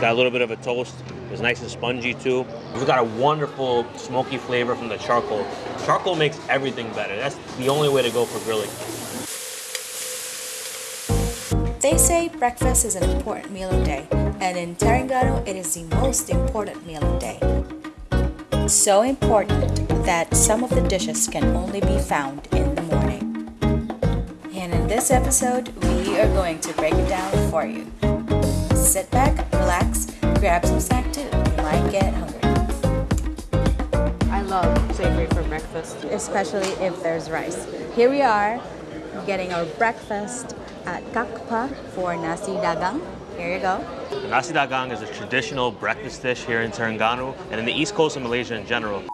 Got a little bit of a toast. It's nice and spongy too. We've got a wonderful smoky flavor from the charcoal. Charcoal makes everything better. That's the only way to go for grilling. They say breakfast is an important meal of day, and in Terengganu, it is the most important meal of day. So important that some of the dishes can only be found in the morning. And in this episode, we are going to break it down for you. Sit back, relax, grab some snack too. You might get hungry. I love savory for breakfast. especially if there's rice. Here we are getting our breakfast at Kakpa for nasi dagang. Here you go. Nasi dagang is a traditional breakfast dish here in Terengganu and in the east coast of Malaysia in general.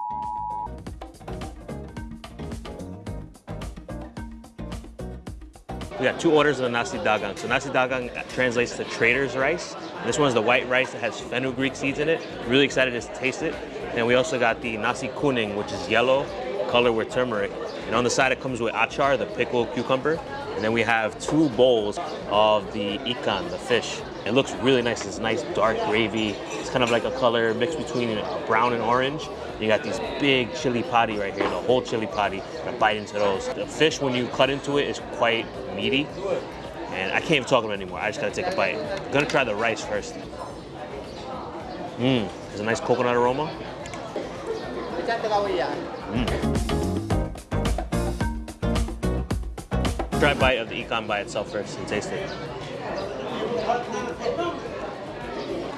We got two orders of the nasi dagang. So nasi dagang translates to trader's rice. This one's the white rice that has fenugreek seeds in it. Really excited to taste it. And we also got the nasi kuning, which is yellow, colored with turmeric. And on the side it comes with achar, the pickled cucumber. And then we have two bowls of the ikan, the fish. It looks really nice. It's nice dark gravy. It's kind of like a color mixed between brown and orange. You got these big chili padi right here, the whole chili padi. And bite into those. The fish, when you cut into it, is quite meaty. And I can't even talk about it anymore. I just gotta take a bite. I'm gonna try the rice first. Mmm, there's a nice coconut aroma. Try a bite of the ikan by itself first and taste it.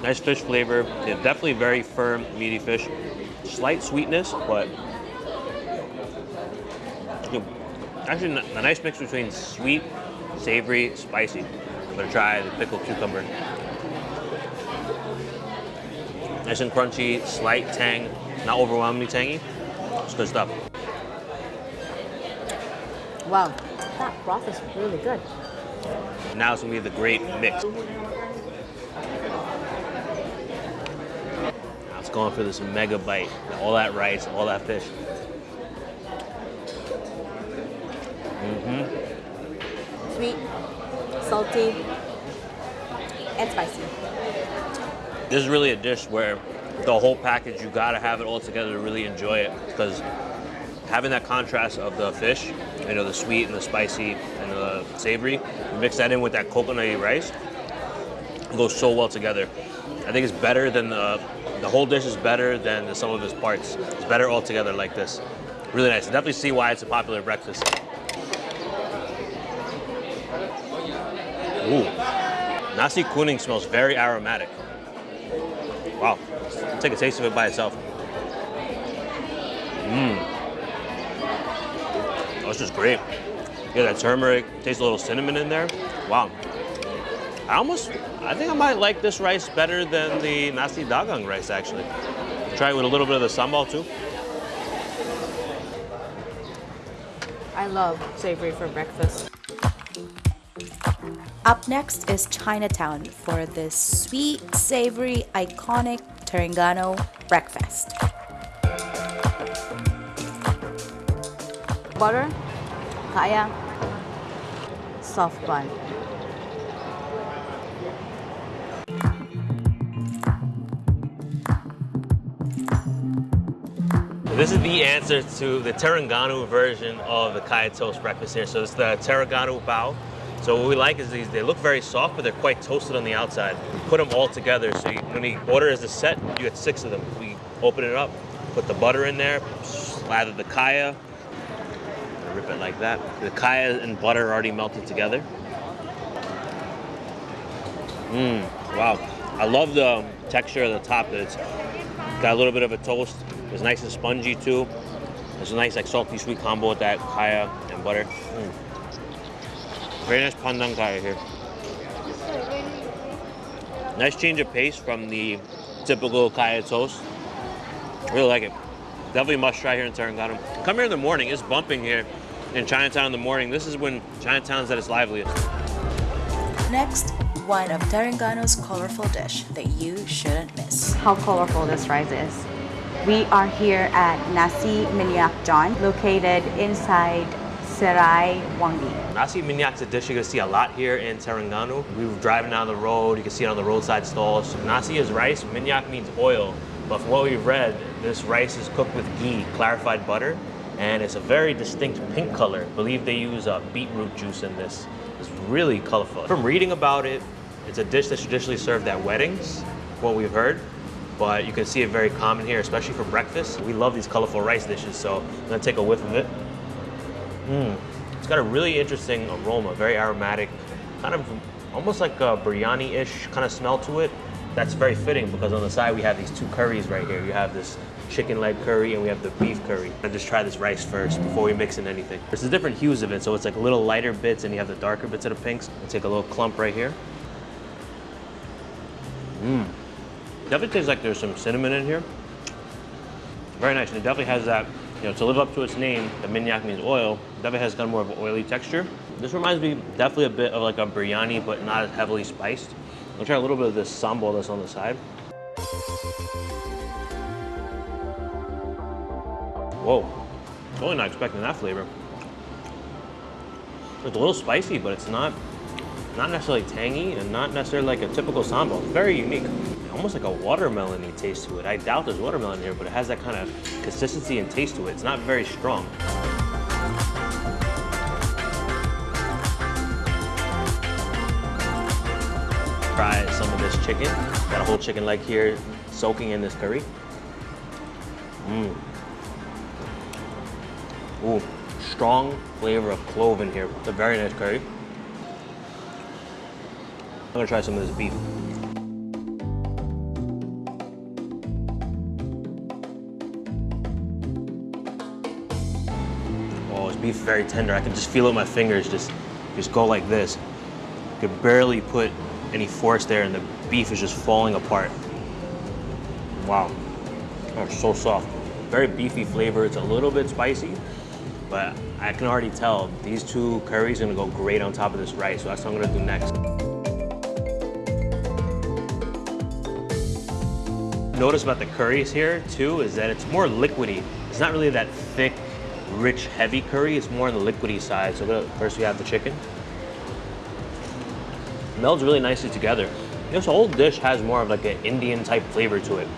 Nice fish flavor. Yeah, definitely very firm, meaty fish. Slight sweetness, but actually a nice mix between sweet, savory, spicy. I'm gonna try the pickled cucumber. Nice and crunchy, slight tang, not overwhelmingly tangy. It's good stuff. Wow, that broth is really good. Now it's gonna be the great mix. Now it's going for this mega bite. All that rice, all that fish. Mm-hmm. Sweet, salty, and spicy. This is really a dish where the whole package, you gotta have it all together to really enjoy it. Because having that contrast of the fish, you know, the sweet and the spicy and the savory, mix that in with that coconutty rice, it goes so well together. I think it's better than the, the whole dish is better than the sum of its parts. It's better all together like this. Really nice. Definitely see why it's a popular breakfast. Ooh. Nasi kuning smells very aromatic. Wow. Take a taste of it by itself. Mmm. Oh, it's just great. You got that turmeric, tastes a little cinnamon in there. Wow. I almost, I think I might like this rice better than the nasi dagang rice, actually. Try it with a little bit of the sambal, too. I love savory for breakfast. Up next is Chinatown for this sweet, savory, iconic Terengganu breakfast. Butter, kaya, soft bun. This is the answer to the Terengganu version of the Kaya Toast breakfast here. So it's the Terengganu bao. So what we like is these, they look very soft, but they're quite toasted on the outside. We put them all together. So you, when you order as a set, you get six of them. We open it up, put the butter in there, slather the kaya, it like that. The kaya and butter are already melted together. Mmm, wow. I love the texture of the top. It's got a little bit of a toast. It's nice and spongy too. It's a nice like salty sweet combo with that kaya and butter. Mm. Very nice pandan kaya here. Nice change of pace from the typical kaya toast. Really like it. Definitely must try here in Terengganu. Come here in the morning. It's bumping here in Chinatown in the morning. This is when Chinatown's at its liveliest. Next, one of Terengganu's colorful dish that you shouldn't miss. How colorful this rice is. We are here at Nasi Minyak John, located inside Serai Wangi. Nasi minyak's a dish you're gonna see a lot here in Terengganu. We were driving down the road, you can see it on the roadside stalls. Nasi is rice, minyak means oil. But from what we've read, this rice is cooked with ghee, clarified butter, and it's a very distinct pink color. I believe they use uh, beetroot juice in this. It's really colorful. From reading about it, it's a dish that's traditionally served at weddings, what we've heard. But you can see it very common here, especially for breakfast. We love these colorful rice dishes, so I'm gonna take a whiff of it. Mmm. It's got a really interesting aroma, very aromatic, kind of almost like a biryani-ish kind of smell to it. That's very fitting because on the side we have these two curries right here. You have this chicken leg curry and we have the beef curry. I just try this rice first before we mix in anything. There's the different hues of it, so it's like little lighter bits and you have the darker bits of the pinks. I'll take a little clump right here. Mmm. Definitely tastes like there's some cinnamon in here. Very nice, and it definitely has that, you know, to live up to its name, the minyak means oil, definitely has kind of more of an oily texture. This reminds me definitely a bit of like a biryani, but not as heavily spiced. I'll try a little bit of this sambal that's on the side. Whoa, totally not expecting that flavor. It's a little spicy, but it's not not necessarily tangy and not necessarily like a typical sambal. Very unique. Almost like a watermelon taste to it. I doubt there's watermelon here, but it has that kind of consistency and taste to it. It's not very strong. Try some of this chicken. Got a whole chicken leg here soaking in this curry. Mmm. Ooh, strong flavor of clove in here. It's a very nice curry. I'm gonna try some of this beef. Oh, this beef is very tender. I can just feel it with my fingers just, just go like this. You could barely put any force there and the beef is just falling apart. Wow. Oh, so soft. Very beefy flavor. It's a little bit spicy, but I can already tell these two curries are gonna go great on top of this rice, so that's what I'm gonna do next. Notice about the curries here too is that it's more liquidy. It's not really that thick, rich, heavy curry. It's more on the liquidy side. So first we have the chicken. Melds really nicely together. This whole dish has more of like an Indian type flavor to it.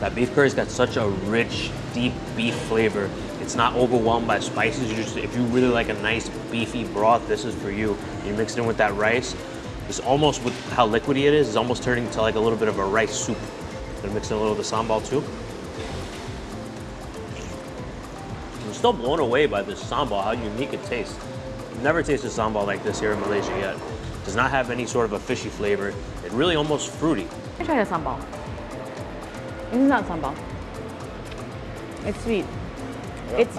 That beef curry's got such a rich, deep beef flavor. It's not overwhelmed by spices. Just, if you really like a nice beefy broth, this is for you. You mix it in with that rice. It's almost with how liquidy it is, it's almost turning into like a little bit of a rice soup. Gonna mix in a little of the sambal too. I'm still blown away by this sambal, how unique it tastes. Never tasted sambal like this here in Malaysia yet. Does not have any sort of a fishy flavor. It really almost fruity. I tried a sambal. It's not sambal. It's sweet. It's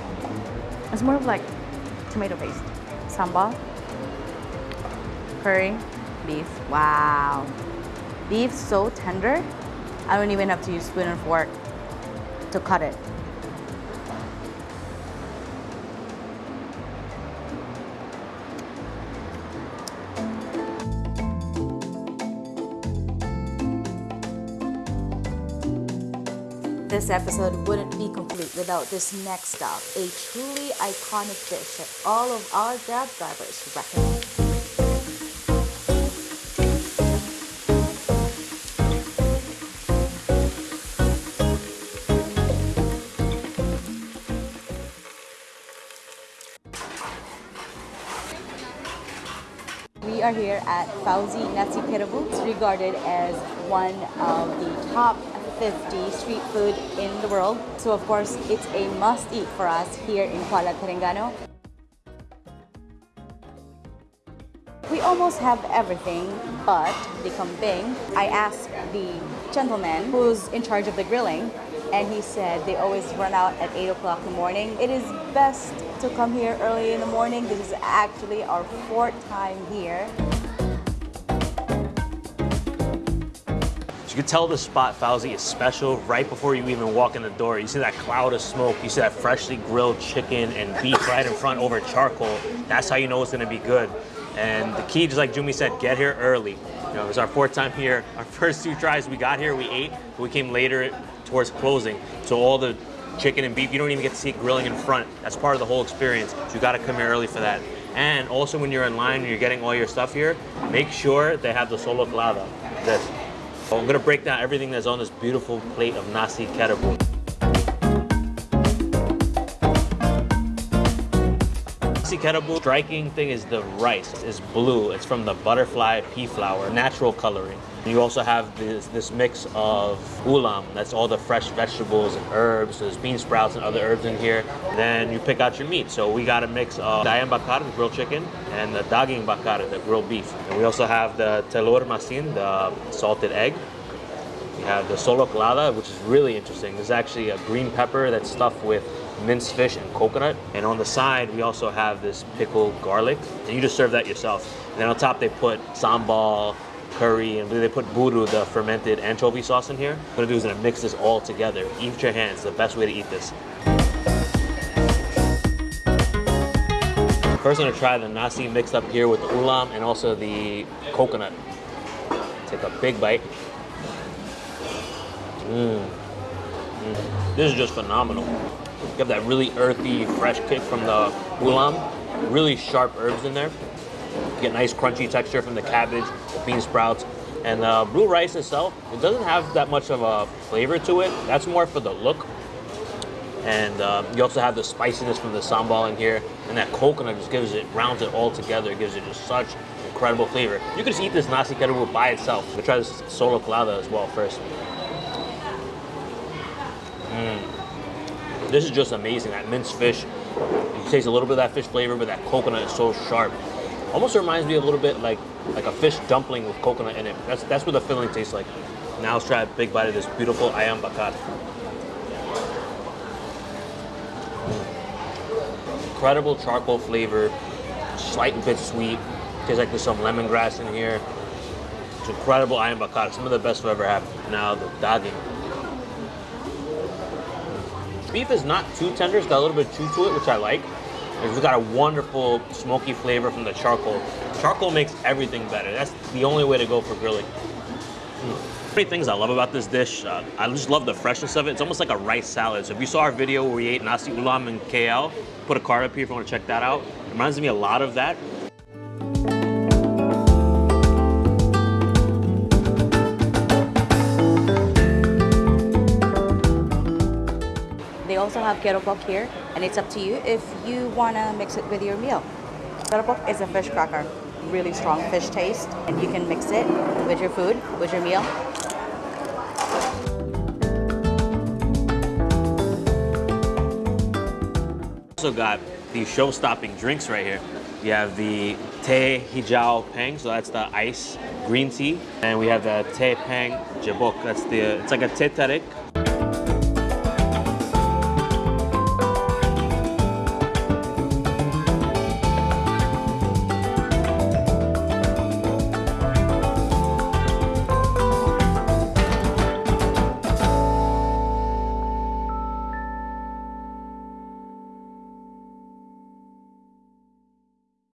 it's more of like tomato paste. Sambal, curry, beef. Wow. Beef so tender. I don't even have to use spoon and fork to cut it. This episode wouldn't be complete without this next stop, a truly iconic dish that all of our Grab drivers recommend. We are here at Fauzi Nasi Kerabu. It's regarded as one of the top 50 street food in the world. So of course, it's a must eat for us here in Kuala Terengganu. We almost have everything but the kambing. I asked the gentleman who's in charge of the grilling and he said they always run out at 8 o'clock in the morning. It is best to come here early in the morning. This is actually our fourth time here. You can tell the spot Fauzi is special right before you even walk in the door. You see that cloud of smoke, you see that freshly grilled chicken and beef right in front over charcoal. That's how you know it's gonna be good. And the key, just like Jumi said, get here early. You know, it was our fourth time here. Our first two tries, we got here, we ate, but we came later towards closing. So all the chicken and beef. You don't even get to see it grilling in front. That's part of the whole experience. So you gotta come here early for that. And also when you're in line and you're getting all your stuff here, make sure they have the solok lada. This. I'm gonna break down everything that's on this beautiful plate of nasi kerabu. Striking thing is the rice. It's blue. It's from the butterfly pea flower, natural coloring. You also have this, this mix of ulam. That's all the fresh vegetables and herbs. So There's bean sprouts and other herbs in here. Then you pick out your meat. So we got a mix of ayam bakar, the grilled chicken, and the daging bakar, the grilled beef. And we also have the telur masin, the salted egg. We have the solok lada, which is really interesting. There's actually a green pepper that's stuffed with minced fish and coconut. And on the side, we also have this pickled garlic. And you just serve that yourself. And then on top, they put sambal, curry, and they put budu, the fermented anchovy sauce in here. What I'm gonna do is gonna mix this all together. Eat with your hands, the best way to eat this. First, I'm gonna try the nasi mixed up here with the ulam and also the coconut. Take a big bite. Mmm. Mm. This is just phenomenal. You have that really earthy, fresh kick from the ulam. Really sharp herbs in there. You get nice crunchy texture from the cabbage, the bean sprouts. And the blue rice itself, it doesn't have that much of a flavor to it. That's more for the look. And um, you also have the spiciness from the sambal in here. And that coconut just gives it, rounds it all together. It gives it just such incredible flavor. You can just eat this nasi kerabu by itself. We'll try this solok lada as well first. Mm. This is just amazing. That minced fish, you taste a little bit of that fish flavor, but that coconut is so sharp. Almost reminds me a little bit like like a fish dumpling with coconut in it. That's that's what the filling tastes like. Now let's try a big bite of this beautiful ayam bakar. Incredible charcoal flavor, slight bit sweet. Tastes like there's some lemongrass in here. It's incredible ayam bakar. Some of the best I've ever had. Now the daging. Beef is not too tender, it's got a little bit of chew to it, which I like. It's got a wonderful smoky flavor from the charcoal. Charcoal makes everything better. That's the only way to go for grilling. Mm. Many things I love about this dish. Uh, I just love the freshness of it. It's almost like a rice salad. So if you saw our video where we ate nasi ulam in KL, put a card up here if you want to check that out. It reminds me a lot of that. They also have keropok here, and it's up to you if you want to mix it with your meal. Keropok is a fish cracker, really strong fish taste, and you can mix it with your food, with your meal. Also got these show-stopping drinks right here. You have the Te Hijau Peng, so that's the ice green tea, and we have the Te Peng Jabok. That's the it's like a teh tarik